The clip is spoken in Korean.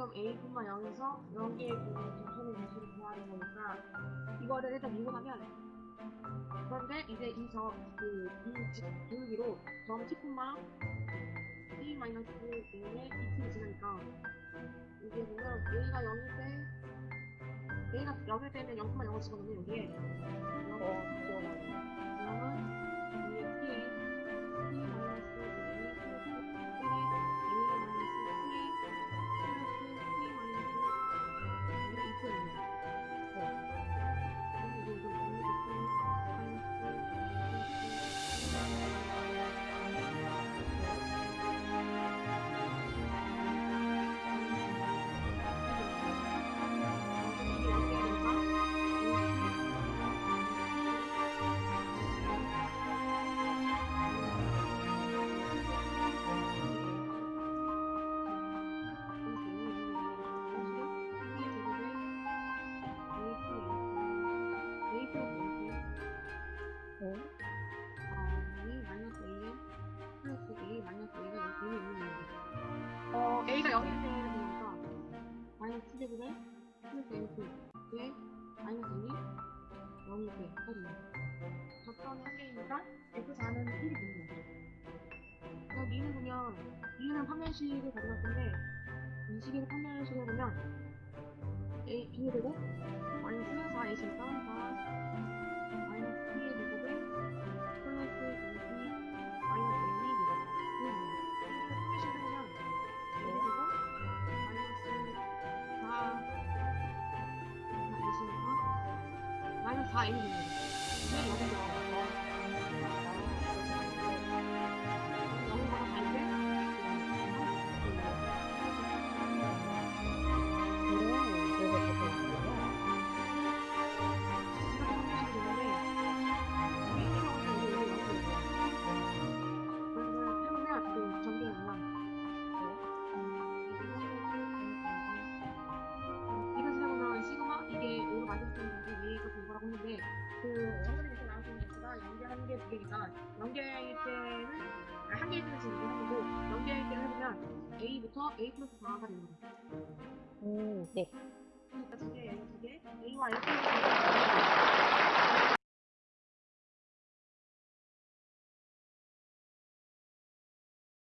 그럼 A분만 0에서 0개의 점선의 개수를 구하는 거니까 이거를 일단 미분하면 그런데 이제 이저그이 기울기로 점 10분만 t 마이너스 0에 2t를 지나니까 이게 보면 A가 0일 때 A가 0일 때는 0,0을 집어넣으면 여기에 어? 어, A가 0일 때는 되니까 마이너스 700에 플러스 N2 에 마이너스 1이 0일 때까지입니다. 적정이 한 개이니까 F4는 1이 되는 거죠. 그래서 미는 보면 B는 판별식을 가져갈 건데 이 식을 판별식으로 보면 A, B의 제곱 4A니까 마이너 연계일 때는 아, 한 개일 때는 지금 하고 연계일 때는 해보면 A부터 A 플러스 4가 되는 거죠. 음, 네.